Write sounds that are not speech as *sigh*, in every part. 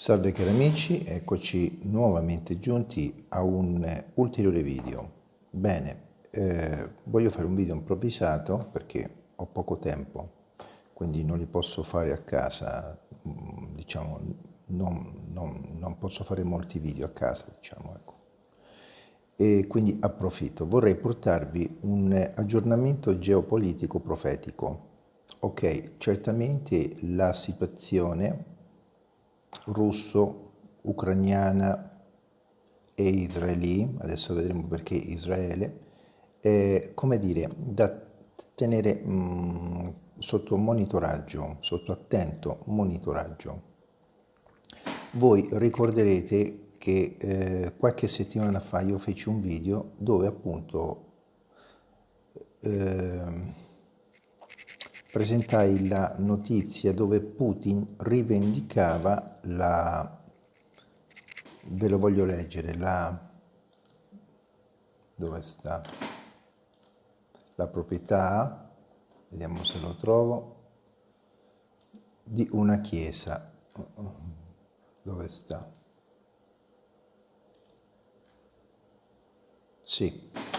Salve cari amici, eccoci nuovamente giunti a un ulteriore video. Bene, eh, voglio fare un video improvvisato perché ho poco tempo, quindi non li posso fare a casa, mm, diciamo, non, non, non posso fare molti video a casa, diciamo, ecco. E quindi approfitto. Vorrei portarvi un aggiornamento geopolitico profetico. Ok, certamente la situazione russo, ucraniana e israeli, adesso vedremo perché Israele, è, come dire, da tenere mh, mm, sotto monitoraggio, sotto attento monitoraggio. Voi ricorderete che eh, qualche settimana fa io feci un video dove appunto eh, presentai la notizia dove Putin rivendicava la, ve lo voglio leggere, la, dove sta, la proprietà, vediamo se lo trovo, di una chiesa, dove sta? Sì.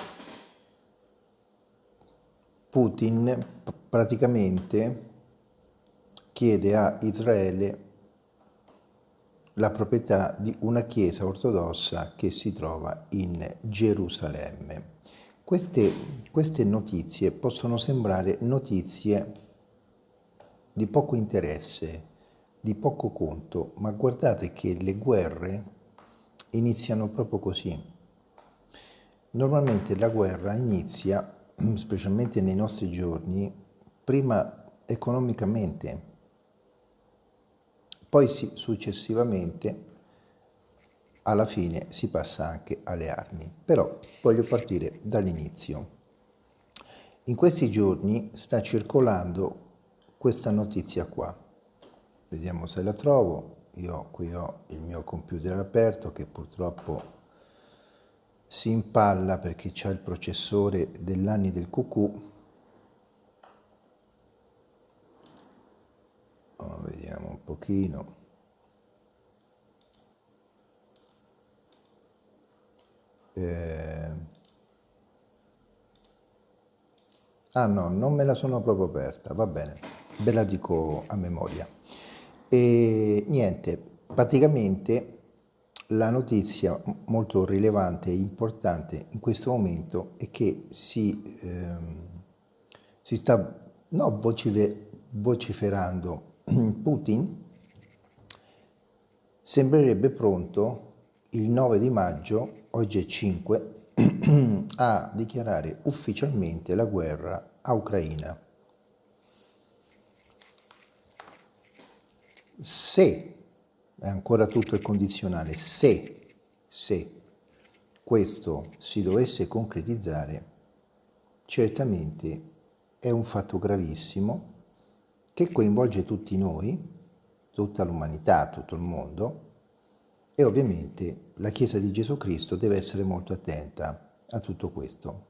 Putin praticamente chiede a Israele la proprietà di una chiesa ortodossa che si trova in Gerusalemme. Queste, queste notizie possono sembrare notizie di poco interesse, di poco conto, ma guardate che le guerre iniziano proprio così. Normalmente la guerra inizia, specialmente nei nostri giorni, prima economicamente, poi si, successivamente alla fine si passa anche alle armi. Però voglio partire dall'inizio. In questi giorni sta circolando questa notizia qua. Vediamo se la trovo. Io qui ho il mio computer aperto che purtroppo si impalla perché c'è il processore dell'anni del cucù. Oh, vediamo un pochino. Eh... ah no non me la sono proprio aperta. Va bene ve la dico a memoria. E niente praticamente la notizia molto rilevante e importante in questo momento è che si, ehm, si sta no, vociferando *clears throat* Putin sembrerebbe pronto il 9 di maggio, oggi è 5, *clears throat* a dichiarare ufficialmente la guerra a Ucraina. Se, è ancora tutto il condizionale, se, se questo si dovesse concretizzare, certamente è un fatto gravissimo che coinvolge tutti noi, tutta l'umanità, tutto il mondo, e ovviamente la Chiesa di Gesù Cristo deve essere molto attenta a tutto questo.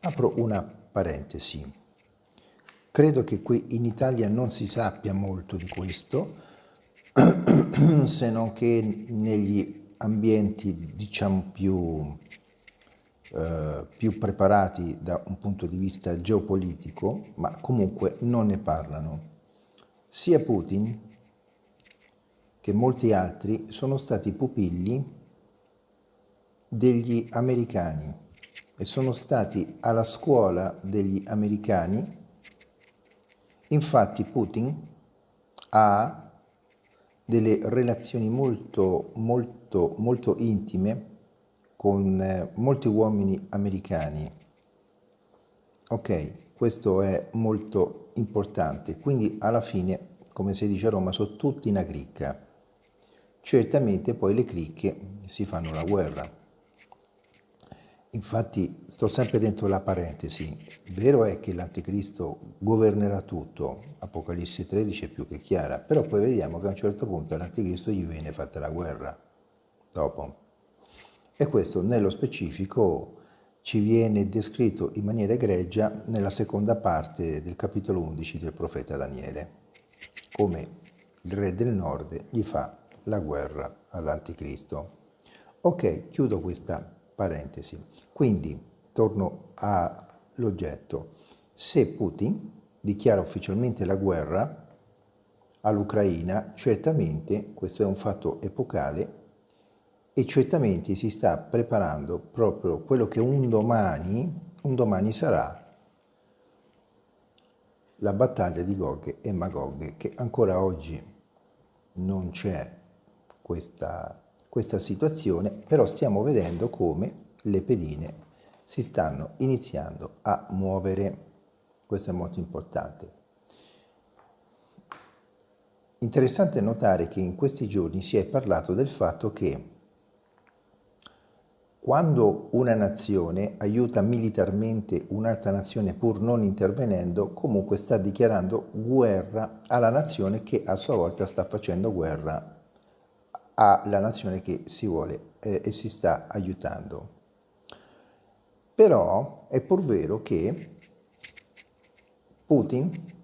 Apro una parentesi. Credo che qui in Italia non si sappia molto di questo, se non che negli ambienti diciamo più, eh, più preparati da un punto di vista geopolitico, ma comunque non ne parlano. Sia Putin che molti altri sono stati pupilli degli americani e sono stati alla scuola degli americani. Infatti Putin ha delle relazioni molto, molto, molto intime con eh, molti uomini americani. Ok, questo è molto importante. Quindi alla fine, come si dice a Roma, sono tutti una cricca. Certamente poi le cricche si fanno la guerra. Infatti sto sempre dentro la parentesi, vero è che l'anticristo governerà tutto, Apocalisse 13 è più che chiara, però poi vediamo che a un certo punto all'anticristo gli viene fatta la guerra, dopo. E questo nello specifico ci viene descritto in maniera egregia nella seconda parte del capitolo 11 del profeta Daniele, come il re del nord gli fa la guerra all'anticristo. Ok, chiudo questa parentesi. Quindi, torno all'oggetto. Se Putin dichiara ufficialmente la guerra all'Ucraina, certamente questo è un fatto epocale e certamente si sta preparando proprio quello che un domani, un domani sarà la battaglia di Gog e Magog, che ancora oggi non c'è questa, questa situazione, però stiamo vedendo come le pedine si stanno iniziando a muovere. Questo è molto importante. Interessante notare che in questi giorni si è parlato del fatto che quando una nazione aiuta militarmente un'altra nazione pur non intervenendo, comunque sta dichiarando guerra alla nazione che a sua volta sta facendo guerra alla nazione che si vuole eh, e si sta aiutando. Però è pur vero che Putin,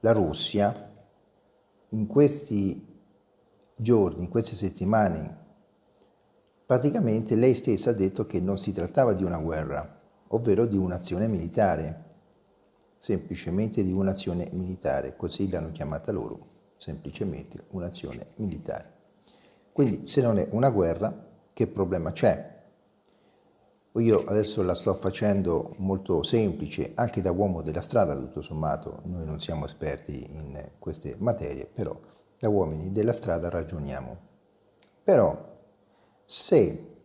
la Russia, in questi giorni, in queste settimane Praticamente lei stessa ha detto che non si trattava di una guerra, ovvero di un'azione militare, semplicemente di un'azione militare, così l'hanno chiamata loro, semplicemente un'azione militare. Quindi se non è una guerra, che problema c'è? Io adesso la sto facendo molto semplice, anche da uomo della strada tutto sommato, noi non siamo esperti in queste materie, però da uomini della strada ragioniamo. Però se,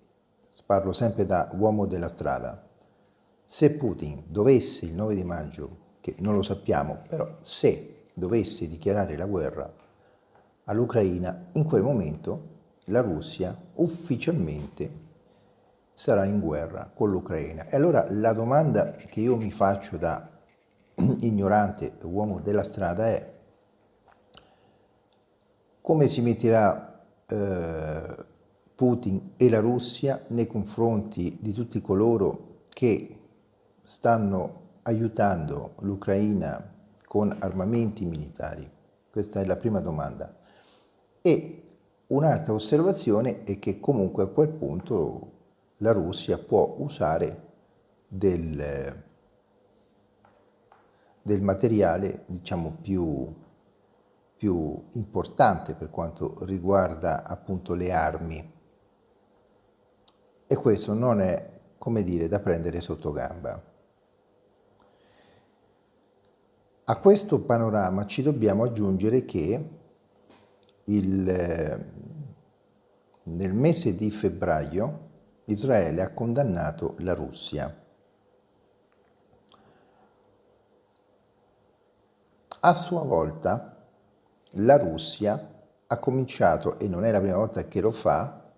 parlo sempre da uomo della strada, se Putin dovesse il 9 di maggio, che non lo sappiamo, però se dovesse dichiarare la guerra all'Ucraina, in quel momento la Russia ufficialmente sarà in guerra con l'Ucraina. E allora la domanda che io mi faccio da *clears throat* ignorante uomo della strada è come si metterà eh, Putin e la Russia nei confronti di tutti coloro che stanno aiutando l'Ucraina con armamenti militari? Questa è la prima domanda. E un'altra osservazione è che comunque a quel punto la Russia può usare del, del materiale diciamo più, più importante per quanto riguarda appunto le armi e questo non è, come dire, da prendere sotto gamba. A questo panorama ci dobbiamo aggiungere che il, nel mese di febbraio Israele ha condannato la Russia. A sua volta la Russia ha cominciato, e non è la prima volta che lo fa,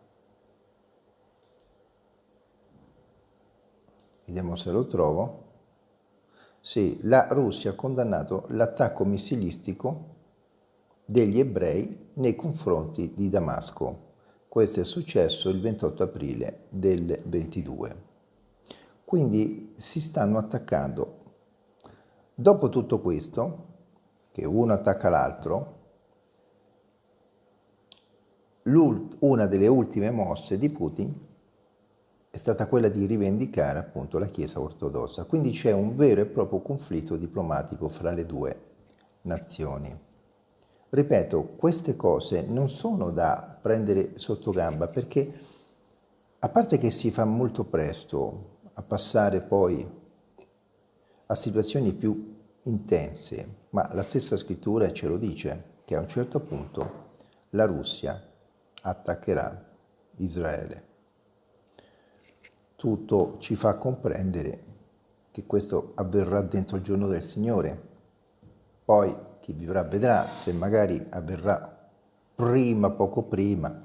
vediamo se lo trovo, sì, la Russia ha condannato l'attacco missilistico degli ebrei nei confronti di Damasco. Questo è successo il 28 aprile del 22. Quindi si stanno attaccando. Dopo tutto questo, che uno attacca l'altro, una delle ultime mosse di Putin è stata quella di rivendicare appunto la Chiesa ortodossa. Quindi c'è un vero e proprio conflitto diplomatico fra le due nazioni. Ripeto, queste cose non sono da prendere sotto gamba perché a parte che si fa molto presto a passare poi a situazioni più intense, ma la stessa scrittura ce lo dice, che a un certo punto la Russia attaccherà Israele tutto ci fa comprendere che questo avverrà dentro il giorno del Signore. Poi chi vivrà vedrà se magari avverrà prima, poco prima.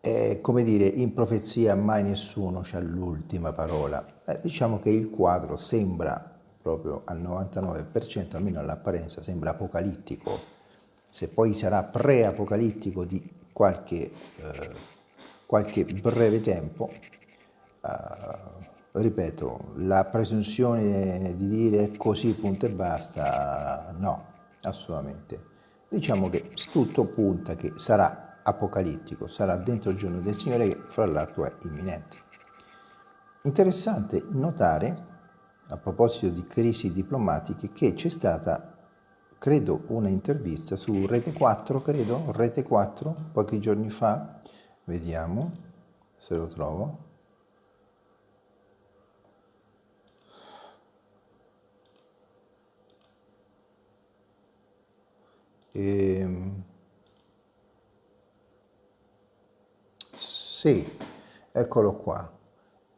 E, come dire, in profezia mai nessuno ha l'ultima parola. Eh, diciamo che il quadro sembra proprio al 99%, almeno all'apparenza, sembra apocalittico. Se poi sarà pre-apocalittico di qualche, eh, qualche breve tempo, Uh, ripeto, la presunzione di dire così punto e basta, no, assolutamente. diciamo che tutto punta che sarà apocalittico, sarà dentro il giorno del Signore che fra l'altro è imminente. Interessante notare, a proposito di crisi diplomatiche, che c'è stata, credo, una intervista su Rete 4, credo, Rete 4, pochi giorni fa, vediamo se lo trovo, E, ehm, sì, eccolo qua.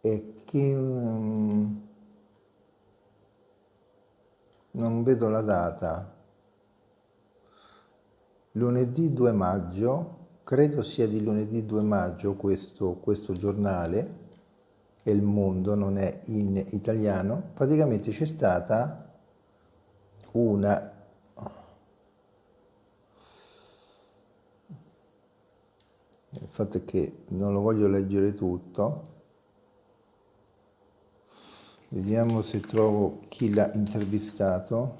E che um, non vedo la data. Lunedì 2 maggio, credo sia di lunedì 2 maggio questo, questo giornale, e il mondo non è in italiano, praticamente c'è stata una il fatto è che non lo voglio leggere tutto. Vediamo se trovo chi l'ha intervistato.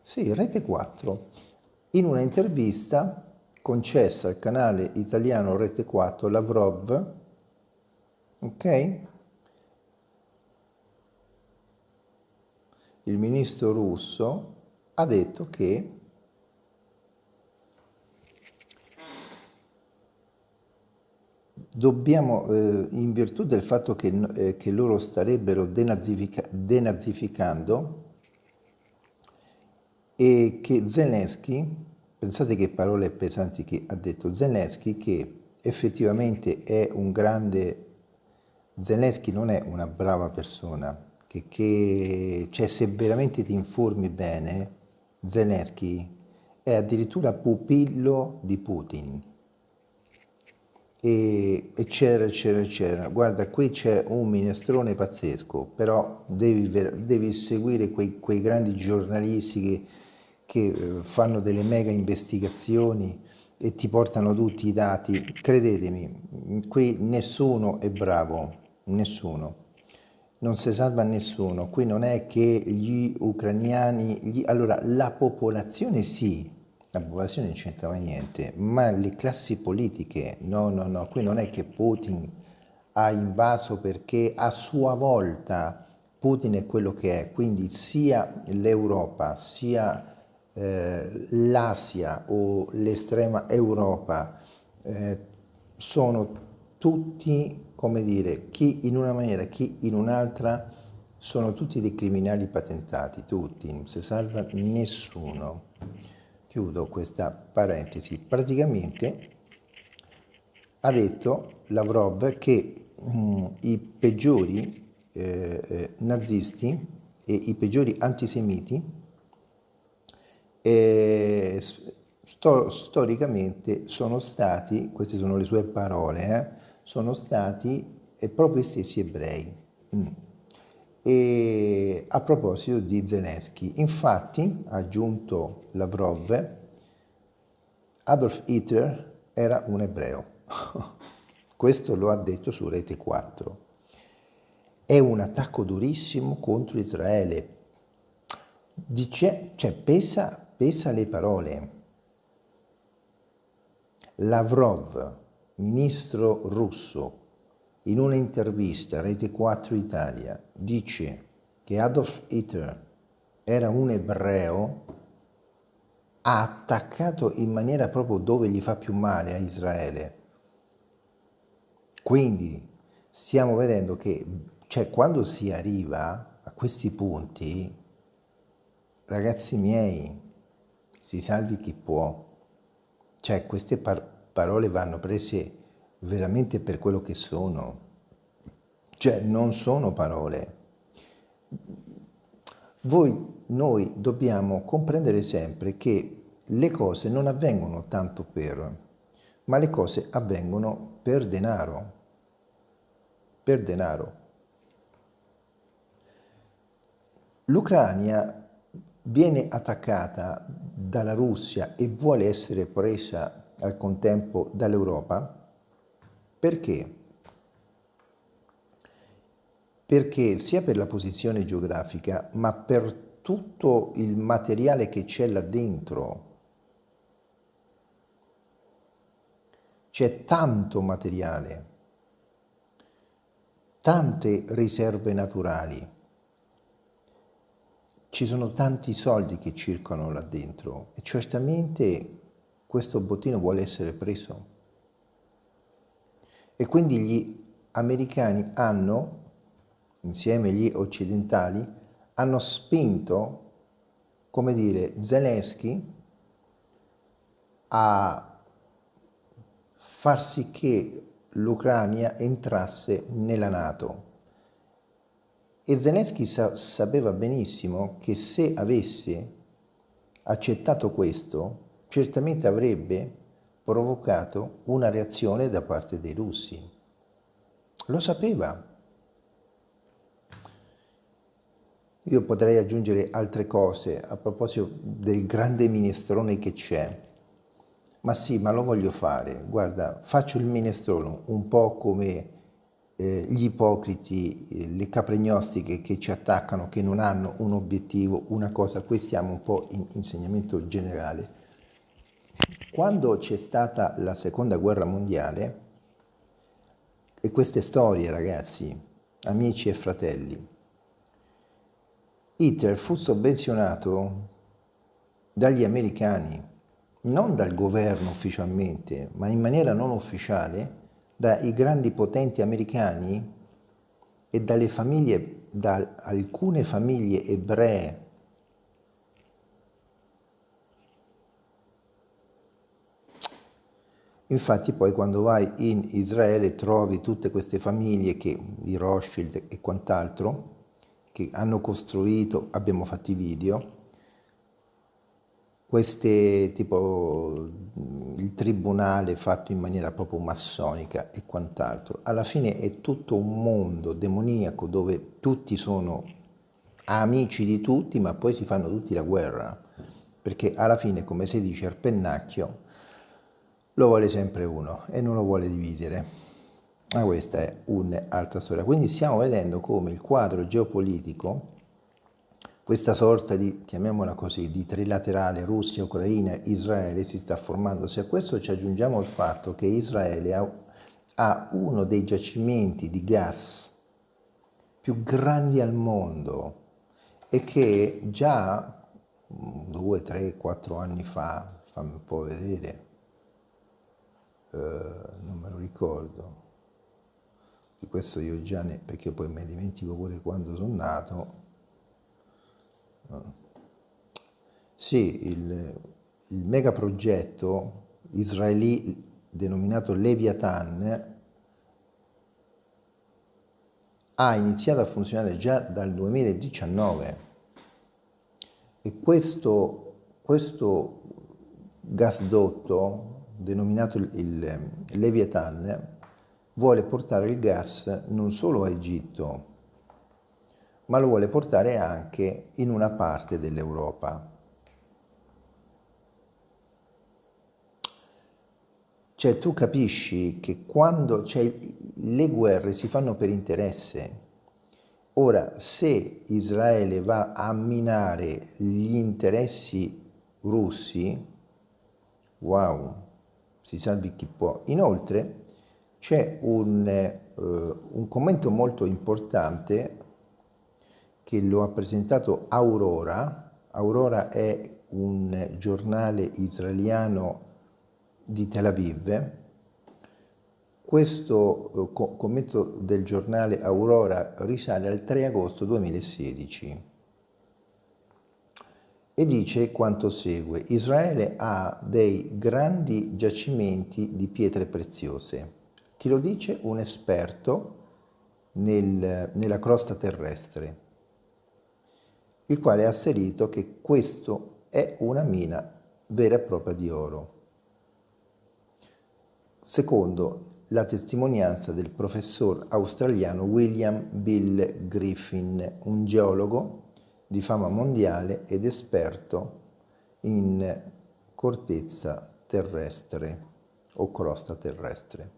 Sì, Rete 4 in una intervista concessa al canale italiano Rete 4 Lavrov ok? Il ministro russo ha detto che dobbiamo, eh, in virtù del fatto che, eh, che loro starebbero denazifica denazificando e che Zelensky, pensate che parole pesanti che ha detto Zelensky, che effettivamente è un grande, Zelensky non è una brava persona, che, che cioè se veramente ti informi bene, Zelensky è addirittura pupillo di Putin e eccetera eccetera eccetera. Guarda qui c'è un minestrone pazzesco però devi, devi seguire quei, quei, grandi giornalisti che, che eh, fanno delle mega investigazioni e ti portano tutti i dati. Credetemi qui nessuno è bravo nessuno. Non si salva nessuno. Qui non è che gli ucraniani gli, allora la popolazione sì la popolazione non c'entrava niente, ma le classi politiche, no, no, no, qui non è che Putin ha invaso perché a sua volta Putin è quello che è, quindi sia l'Europa, sia eh, l'Asia o l'estrema Europa eh, sono tutti, come dire, chi in una maniera, chi in un'altra, sono tutti dei criminali patentati, tutti, non si salva nessuno chiudo questa parentesi, praticamente ha detto Lavrov che mh, mm, i peggiori eh, eh, nazisti e i peggiori antisemiti eh, sto, storicamente sono stati, queste sono le sue parole, eh, sono stati eh, proprio gli stessi ebrei. Mm. E a proposito di Zelensky, infatti, ha aggiunto Lavrov, Adolf Hitler era un ebreo. *laughs* Questo lo ha detto su Rete 4. È un attacco durissimo contro Israele. Dice, cioè, pesa, pesa le parole. Lavrov, ministro russo, in una intervista a Rete 4 Italia dice che Adolf Hitler era un ebreo, ha attaccato in maniera proprio dove gli fa più male a Israele. Quindi stiamo vedendo che cioè, quando si arriva a questi punti, ragazzi miei, si salvi chi può. Cioè queste par parole vanno prese veramente per quello che sono. Cioè, non sono parole. Voi, noi dobbiamo comprendere sempre che le cose non avvengono tanto per, ma le cose avvengono per denaro. Per denaro. L'Ucraina viene attaccata dalla Russia e vuole essere presa al contempo dall'Europa perché? Perché sia per la posizione geografica, ma per tutto il materiale che c'è là dentro. C'è tanto materiale, tante riserve naturali, ci sono tanti soldi che circolano là dentro e certamente questo bottino vuole essere preso. E quindi gli americani hanno, insieme agli occidentali, hanno spinto, come dire, Zelensky a far sì che l'Ucraina entrasse nella Nato. E Zelensky sa sapeva benissimo che se avesse accettato questo, certamente avrebbe provocato una reazione da parte dei russi. Lo sapeva. Io potrei aggiungere altre cose a proposito del grande minestrone che c'è. Ma sì, ma lo voglio fare. Guarda, faccio il minestrone un po' come eh, gli ipocriti, eh, le capregnostiche che ci attaccano, che non hanno un obiettivo, una cosa. Qui stiamo un po' in insegnamento generale. Quando c'è stata la seconda guerra mondiale, e queste storie ragazzi, amici e fratelli, Hitler fu sovvenzionato dagli americani, non dal governo ufficialmente, ma in maniera non ufficiale, dai grandi potenti americani e dalle famiglie, da alcune famiglie ebree Infatti poi quando vai in Israele trovi tutte queste famiglie che, di Rothschild e quant'altro che hanno costruito, abbiamo fatto i video, queste tipo il tribunale fatto in maniera proprio massonica e quant'altro. Alla fine è tutto un mondo demoniaco dove tutti sono amici di tutti ma poi si fanno tutti la guerra perché alla fine come si dice al pennacchio lo vuole sempre uno e non lo vuole dividere. Ma questa è un'altra storia. Quindi stiamo vedendo come il quadro geopolitico, questa sorta di, chiamiamola così, di trilaterale Russia, Ucraina, Israele si sta formando. Se a questo ci aggiungiamo il fatto che Israele ha, ha uno dei giacimenti di gas più grandi al mondo e che già due, tre, quattro anni fa, fammi un po' vedere, eh, non me lo ricordo, di questo io già ne, perché poi mi dimentico pure quando sono nato, sì, il, il megaprogetto israeli denominato Leviathan ha iniziato a funzionare già dal 2019 e questo, questo gasdotto denominato il, il Leviathan, vuole portare il gas non solo a Egitto, ma lo vuole portare anche in una parte dell'Europa. Cioè tu capisci che quando cioè, le guerre si fanno per interesse. Ora, se Israele va a minare gli interessi russi, wow, si salvi chi può. Inoltre c'è un, eh, un commento molto importante che lo ha presentato Aurora. Aurora è un giornale israeliano di Tel Aviv. Questo eh, commento del giornale Aurora risale al 3 agosto 2016 e dice quanto segue. Israele ha dei grandi giacimenti di pietre preziose. Chi lo dice? Un esperto nel, nella crosta terrestre, il quale ha asserito che questo è una mina vera e propria di oro. Secondo la testimonianza del professor australiano William Bill Griffin, un geologo di fama mondiale ed esperto in cortezza terrestre o crosta terrestre.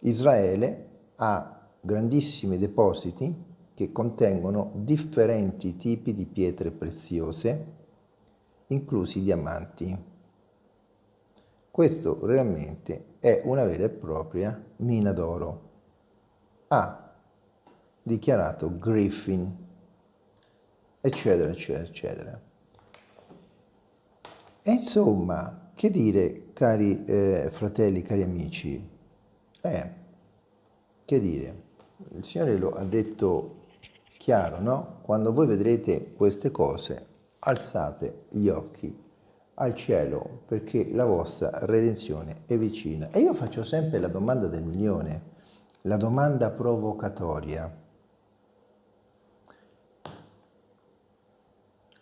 Israele ha grandissimi depositi che contengono differenti tipi di pietre preziose, inclusi diamanti. Questo realmente è una vera e propria mina d'oro. Ha dichiarato Griffin, eccetera, eccetera, eccetera. E insomma, che dire, cari eh, fratelli, cari amici? Eh, che dire? Il Signore lo ha detto chiaro, no? Quando voi vedrete queste cose, alzate gli occhi al cielo perché la vostra redenzione è vicina. E io faccio sempre la domanda del milione, la domanda provocatoria.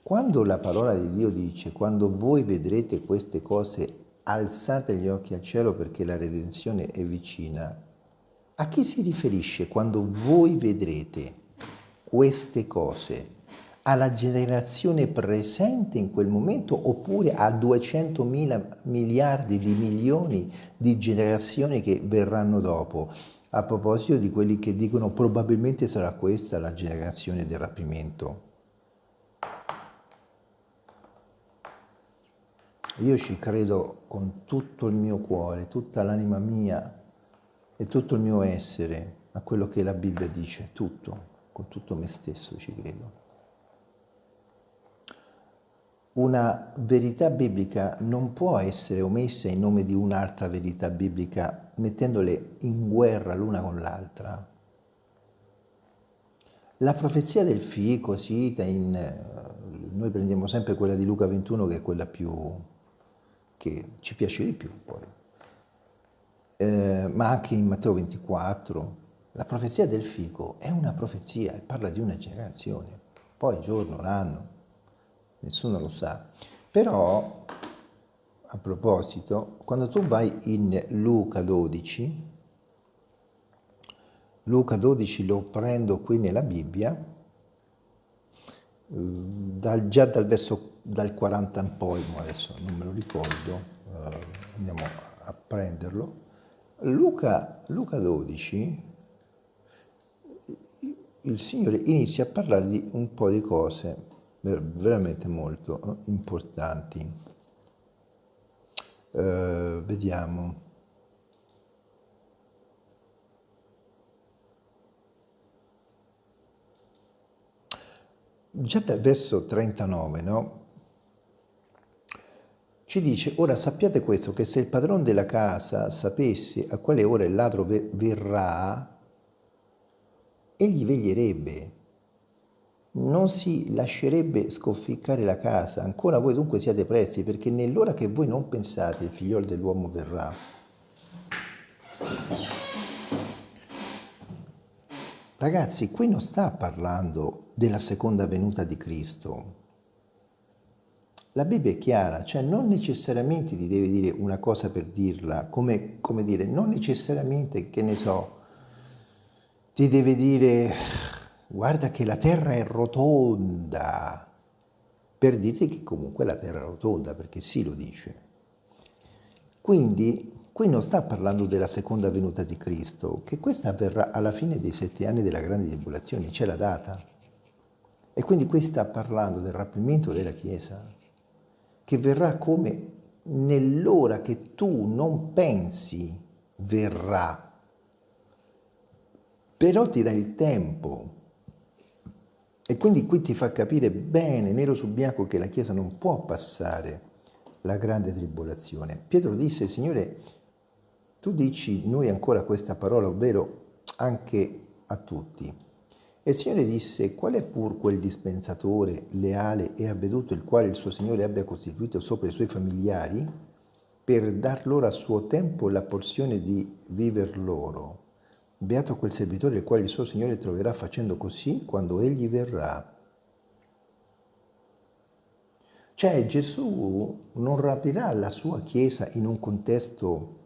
Quando la parola di Dio dice, quando voi vedrete queste cose, alzate gli occhi al cielo perché la redenzione è vicina, a chi si riferisce quando voi vedrete queste cose? alla generazione presente in quel momento oppure a 200 mila miliardi di milioni di generazioni che verranno dopo. A proposito di quelli che dicono probabilmente sarà questa la generazione del rapimento. Io ci credo con tutto il mio cuore, tutta l'anima mia e tutto il mio essere a quello che la Bibbia dice, tutto, con tutto me stesso ci credo. Una verità biblica non può essere omessa in nome di un'altra verità biblica mettendole in guerra l'una con l'altra. La profezia del fico cita in... Noi prendiamo sempre quella di Luca 21 che è quella più... che ci piace di più poi. Eh, ma anche in Matteo 24. La profezia del fico è una profezia, parla di una generazione, poi giorno, l'anno, nessuno lo sa. Però, a proposito, quando tu vai in Luca 12, Luca 12 lo prendo qui nella Bibbia, dal, già dal verso dal 40 in poi, adesso non me lo ricordo, eh, andiamo a prenderlo. Luca, Luca 12, il Signore inizia a parlare di un po' di cose veramente molto eh, importanti. Uh, vediamo. Già dal verso 39, no? Ci dice, ora sappiate questo, che se il padrone della casa sapesse a quale ora il ladro verrà, egli veglierebbe non si lascerebbe scofficcare la casa. Ancora voi dunque siate prezzi, perché nell'ora che voi non pensate il figliolo dell'uomo verrà. Ragazzi, qui non sta parlando della seconda venuta di Cristo. La Bibbia è chiara, cioè non necessariamente ti deve dire una cosa per dirla, come, come dire, non necessariamente, che ne so, ti deve dire guarda che la Terra è rotonda, per dirti che comunque la Terra è rotonda, perché sì lo dice. Quindi qui non sta parlando della seconda venuta di Cristo, che questa avverrà alla fine dei sette anni della grande tribolazione, c'è la data. E quindi qui sta parlando del rapimento della Chiesa, che verrà come nell'ora che tu non pensi verrà, però ti dà il tempo e quindi qui ti fa capire bene, nero su bianco, che la Chiesa non può passare la grande tribolazione. Pietro disse, Signore, tu dici noi ancora questa parola, ovvero anche a tutti. E il Signore disse, qual è pur quel dispensatore leale e avveduto il quale il suo Signore abbia costituito sopra i suoi familiari per dar loro a suo tempo la porzione di viver loro? Beato quel servitore il quale il suo Signore troverà facendo così quando egli verrà. Cioè Gesù non rapirà la sua Chiesa in un contesto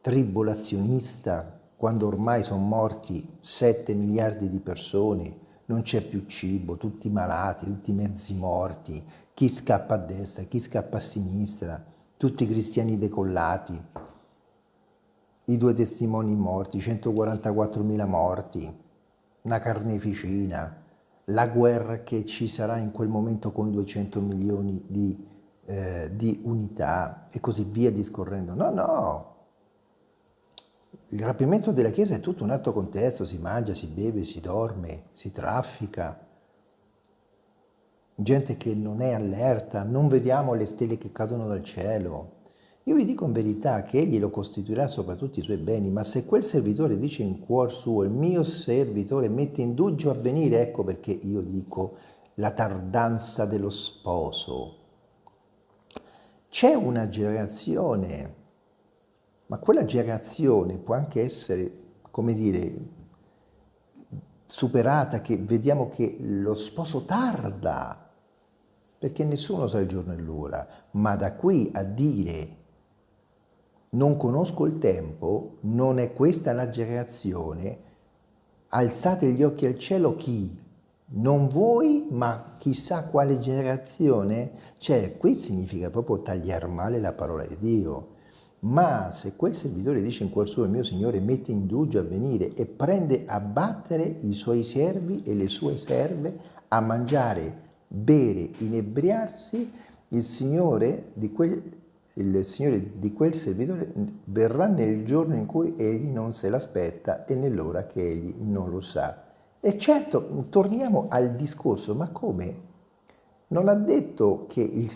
tribolazionista, quando ormai sono morti 7 miliardi di persone, non c'è più cibo, tutti malati, tutti mezzi morti, chi scappa a destra, chi scappa a sinistra, tutti i cristiani decollati i due testimoni morti, 144.000 morti. una carneficina, la guerra che ci sarà in quel momento con 200 milioni di, eh, di unità e così via discorrendo. No, no, il rapimento della Chiesa è tutto un altro contesto, si mangia, si beve, si dorme, si traffica, gente che non è allerta, non vediamo le stelle che cadono dal cielo. Io vi dico in verità che egli lo costituirà sopra tutti i suoi beni, ma se quel servitore dice in cuor suo, il mio servitore mette in dubbio a venire, ecco perché io dico la tardanza dello sposo. C'è una generazione, ma quella generazione può anche essere, come dire, superata, che vediamo che lo sposo tarda, perché nessuno sa il giorno e l'ora, ma da qui a dire non conosco il tempo, non è questa la generazione, alzate gli occhi al cielo chi? Non voi, ma chissà quale generazione? Cioè, qui significa proprio tagliare male la parola di Dio. Ma se quel servitore dice in cuor suo, il mio Signore mette in dubbio a venire e prende a battere i suoi servi e le sue serve, a mangiare, bere, inebriarsi, il Signore di quel il Signore di quel servitore verrà nel giorno in cui egli non se l'aspetta e nell'ora che egli non lo sa. E certo, torniamo al discorso, ma come? Non ha detto che il,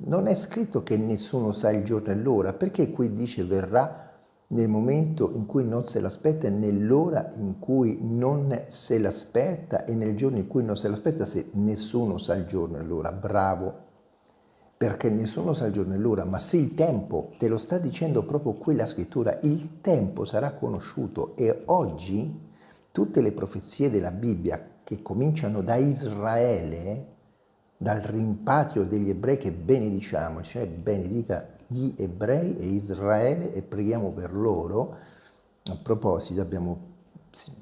non è scritto che nessuno sa il giorno e l'ora, perché qui dice verrà nel momento in cui non se l'aspetta e nell'ora in cui non se l'aspetta e nel giorno in cui non se l'aspetta se nessuno sa il giorno e l'ora. Bravo, perché nessuno sa il giorno e l'ora, ma se il tempo, te lo sta dicendo proprio quella scrittura, il tempo sarà conosciuto. E oggi tutte le profezie della Bibbia che cominciano da Israele, dal rimpatrio degli ebrei che benediciamo, cioè benedica gli ebrei e Israele e preghiamo per loro, a proposito abbiamo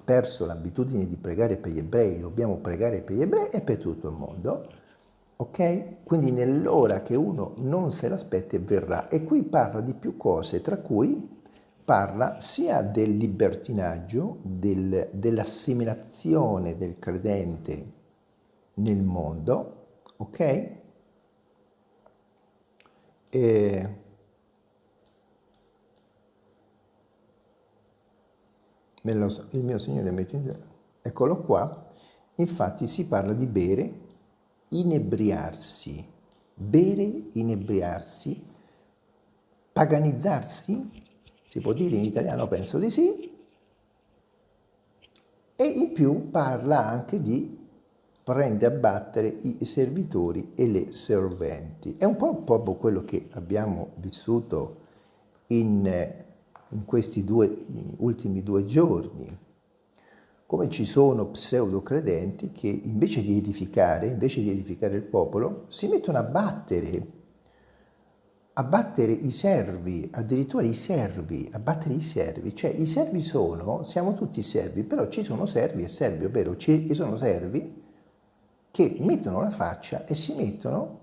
perso l'abitudine di pregare per gli ebrei, dobbiamo pregare per gli ebrei e per tutto il mondo, ok? Quindi nell'ora che uno non se l'aspetta verrà. E qui parla di più cose, tra cui parla sia del libertinaggio, del, dell'assimilazione del credente nel mondo, ok? E il mio Signore mette in eccolo qua, infatti si parla di bere inebriarsi, bere, inebriarsi, paganizzarsi, si può dire in italiano, penso di sì, e in più parla anche di prende a battere i servitori e le serventi. È un po' proprio quello che abbiamo vissuto in, in questi due, ultimi due giorni, come ci sono pseudo credenti che invece di edificare, invece di edificare il popolo, si mettono a battere, a battere i servi, addirittura i servi, a battere i servi, cioè i servi sono, siamo tutti servi, però ci sono servi e servi, ovvero ci sono servi che mettono la faccia e si mettono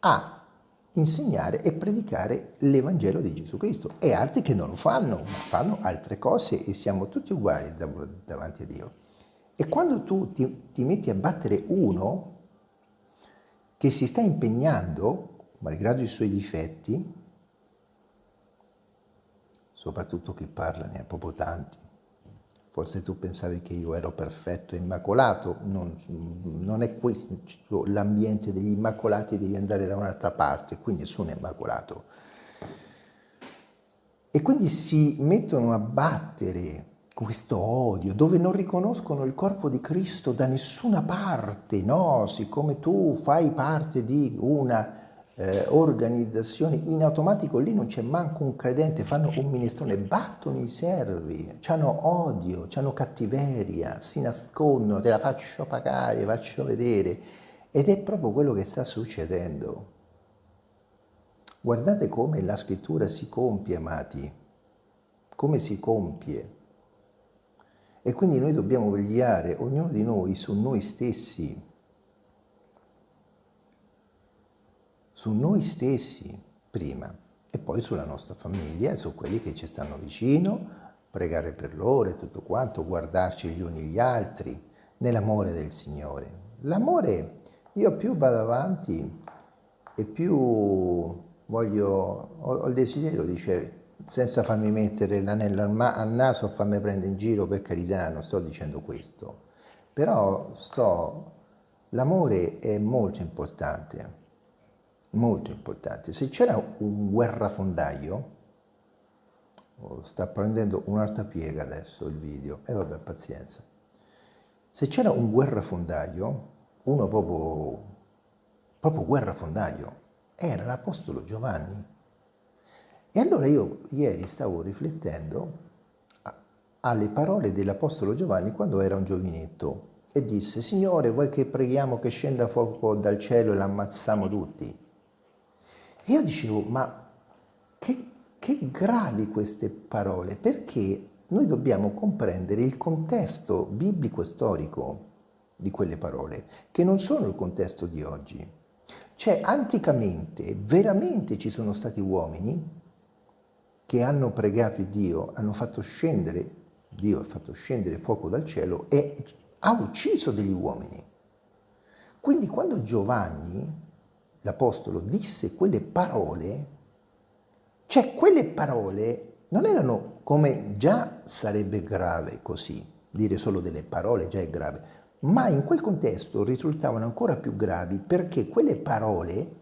a insegnare e predicare l'Evangelo di Gesù Cristo e altri che non lo fanno, ma fanno altre cose e siamo tutti uguali davanti a Dio. E quando tu ti, ti metti a battere uno che si sta impegnando, malgrado i suoi difetti, soprattutto chi parla ne ha proprio tanti, forse tu pensavi che io ero perfetto e immacolato, non, non è questo l'ambiente degli immacolati, devi andare da un'altra parte, qui nessuno è immacolato. E quindi si mettono a battere questo odio, dove non riconoscono il corpo di Cristo da nessuna parte, no, siccome tu fai parte di una eh, organizzazioni, in automatico lì non c'è manco un credente, fanno un minestrone, battono i servi, hanno odio, hanno cattiveria, si nascondono, te la faccio pagare, faccio vedere. Ed è proprio quello che sta succedendo. Guardate come la scrittura si compie, amati, come si compie. E quindi noi dobbiamo vegliare, ognuno di noi, su noi stessi, su noi stessi prima e poi sulla nostra famiglia su quelli che ci stanno vicino, pregare per loro e tutto quanto, guardarci gli uni gli altri, nell'amore del Signore. L'amore, io più vado avanti e più voglio, ho, ho il desiderio, dice, senza farmi mettere l'anello al, al naso o farmi prendere in giro, per carità, non sto dicendo questo, però sto, l'amore è molto importante, molto importante. Se c'era un guerrafondaio, oh, sta prendendo un'altra piega adesso il video, e eh, vabbè, pazienza. Se c'era un guerrafondaio, uno proprio, proprio guerrafondaio, era l'Apostolo Giovanni. E allora io ieri stavo riflettendo alle parole dell'Apostolo Giovanni quando era un giovinetto e disse, Signore, vuoi che preghiamo che scenda fuoco dal cielo e l'ammazziamo tutti? Io dicevo, ma che, che gravi queste parole, perché noi dobbiamo comprendere il contesto biblico storico di quelle parole, che non sono il contesto di oggi. Cioè, anticamente, veramente ci sono stati uomini che hanno pregato Dio, hanno fatto scendere, Dio ha fatto scendere fuoco dal cielo e ha ucciso degli uomini. Quindi quando Giovanni, l'Apostolo, disse quelle parole, cioè quelle parole non erano come già sarebbe grave così, dire solo delle parole già è grave, ma in quel contesto risultavano ancora più gravi perché quelle parole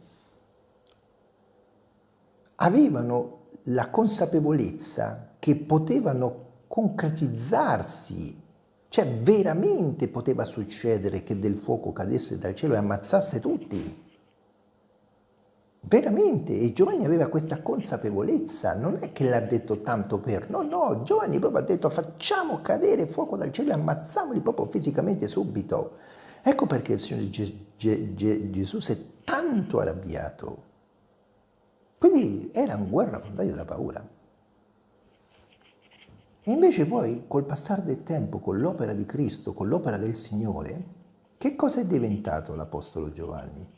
avevano la consapevolezza che potevano concretizzarsi, cioè veramente poteva succedere che del fuoco cadesse dal cielo e ammazzasse tutti. Veramente, e Giovanni aveva questa consapevolezza, non è che l'ha detto tanto per, no, no, Giovanni proprio ha detto facciamo cadere fuoco dal cielo e ammazziamoli proprio fisicamente subito. Ecco perché il Signore Gesù si è tanto arrabbiato. Quindi era un guerrafondaio da paura. E invece poi, col passare del tempo, con l'opera di Cristo, con l'opera del Signore, che cosa è diventato l'Apostolo Giovanni?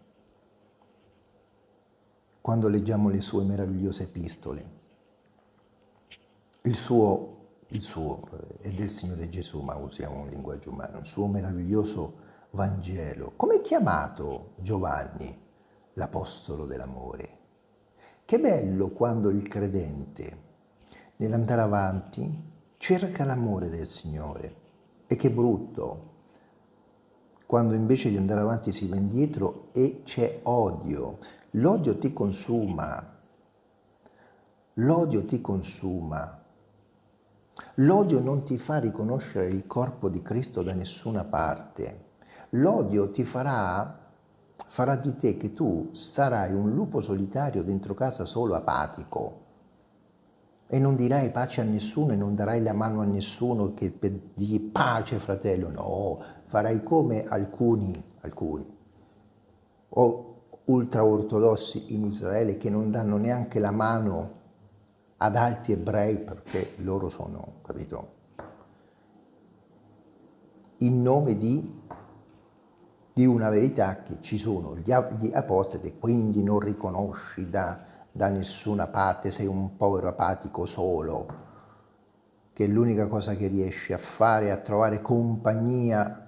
Quando leggiamo le sue meravigliose epistole. Il suo, il suo è del Signore Gesù, ma usiamo un linguaggio umano, il suo meraviglioso Vangelo. Come è chiamato Giovanni, l'Apostolo dell'amore? Che bello quando il credente, nell'andare avanti, cerca l'amore del Signore. E che brutto quando invece di andare avanti si va indietro e c'è odio, L'odio ti consuma, l'odio ti consuma, l'odio non ti fa riconoscere il corpo di Cristo da nessuna parte, l'odio ti farà, farà di te che tu sarai un lupo solitario dentro casa solo apatico. E non dirai pace a nessuno e non darai la mano a nessuno che per dire pace fratello, no, farai come alcuni, alcuni, o ultraortodossi in Israele che non danno neanche la mano ad altri ebrei perché loro sono, capito? In nome di, di una verità che ci sono gli, gli apostoli e quindi non riconosci da, da nessuna parte, sei un povero apatico solo, che l'unica cosa che riesci a fare è a trovare compagnia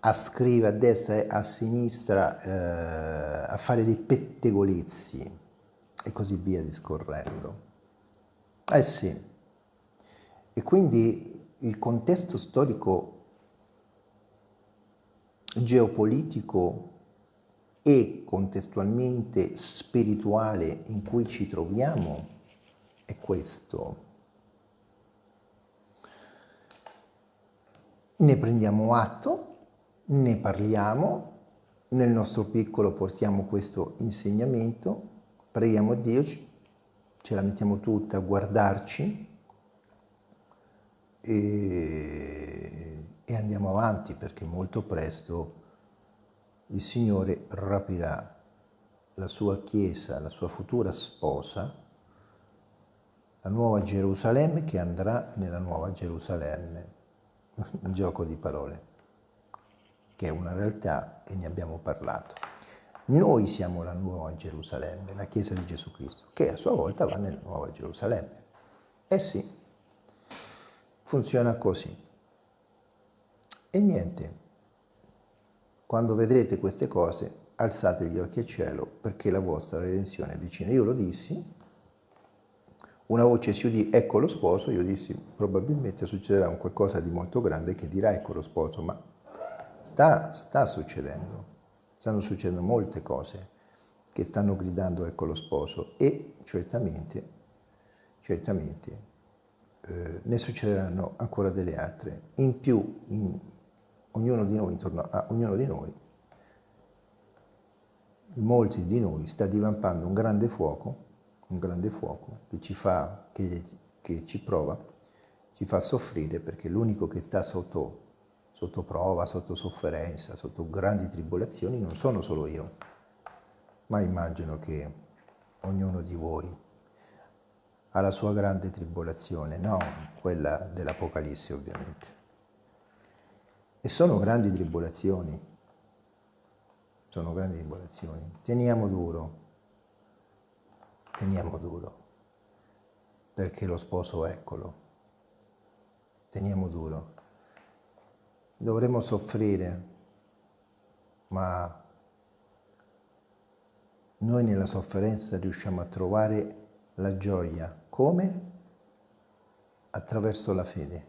a scrivere a destra e a sinistra, eh, a fare dei pettegolezzi e così via discorrendo. Eh sì, e quindi il contesto storico geopolitico e contestualmente spirituale in cui ci troviamo è questo. Ne prendiamo atto ne parliamo, nel nostro piccolo portiamo questo insegnamento, preghiamo a Dio, ce la mettiamo tutta a guardarci e, e andiamo avanti perché molto presto il Signore rapirà la sua Chiesa, la sua futura sposa, la nuova Gerusalemme che andrà nella nuova Gerusalemme. *laughs* Un gioco di parole che è una realtà e ne abbiamo parlato. Noi siamo la nuova Gerusalemme, la Chiesa di Gesù Cristo, che a sua volta va nella nuova Gerusalemme. Eh sì, funziona così. E niente, quando vedrete queste cose, alzate gli occhi al cielo perché la vostra redenzione è vicina. Io lo dissi, una voce si udì, ecco lo sposo, io dissi, probabilmente succederà un qualcosa di molto grande che dirà ecco lo sposo, ma sta, sta succedendo, stanno succedendo molte cose che stanno gridando ecco lo sposo e certamente, certamente eh, ne succederanno ancora delle altre. In più, in, ognuno di noi, intorno a ognuno di noi, molti di noi sta divampando un grande fuoco, un grande fuoco che ci fa, che, che ci prova, ci fa soffrire perché l'unico che sta sotto, sotto prova, sotto sofferenza, sotto grandi tribolazioni non sono solo io, ma immagino che ognuno di voi ha la sua grande tribolazione, non quella dell'Apocalisse ovviamente. E sono grandi tribolazioni, sono grandi tribolazioni. Teniamo duro, teniamo duro, perché lo sposo eccolo. Teniamo duro. Dovremmo soffrire, ma noi nella sofferenza riusciamo a trovare la gioia. Come? Attraverso la fede.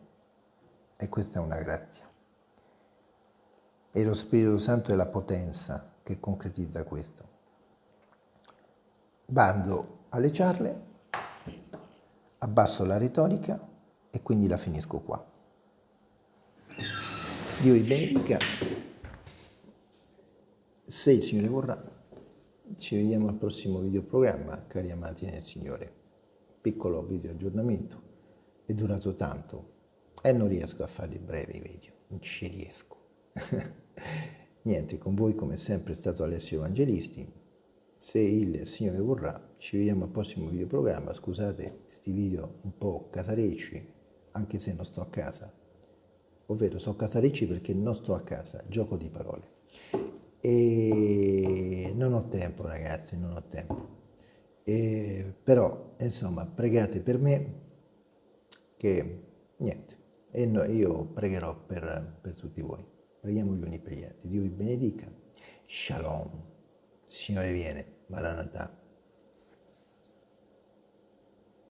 E questa è una grazia. E lo Spirito Santo è la potenza che concretizza questo. Bando alle ciarle, abbasso la retorica e quindi la finisco qua. Dio vi benedica. Se il Signore vorrà, ci vediamo al prossimo videoprogramma, cari amati nel Signore. Piccolo video aggiornamento, è durato tanto e non riesco a fare brevi video, non ci riesco. *laughs* Niente, con voi come sempre è stato Alessio Evangelisti. Se il Signore vorrà, ci vediamo al prossimo videoprogramma. Scusate questi video un po' casarecci, anche se non sto a casa. Ovvero, so casarecci perché non sto a casa, gioco di parole. E non ho tempo, ragazzi, non ho tempo. E, però, insomma, pregate per me che niente, e no, io pregherò per, per tutti voi. Preghiamo gli uni per gli altri. Dio vi benedica. Shalom. Signore viene. Maranatha.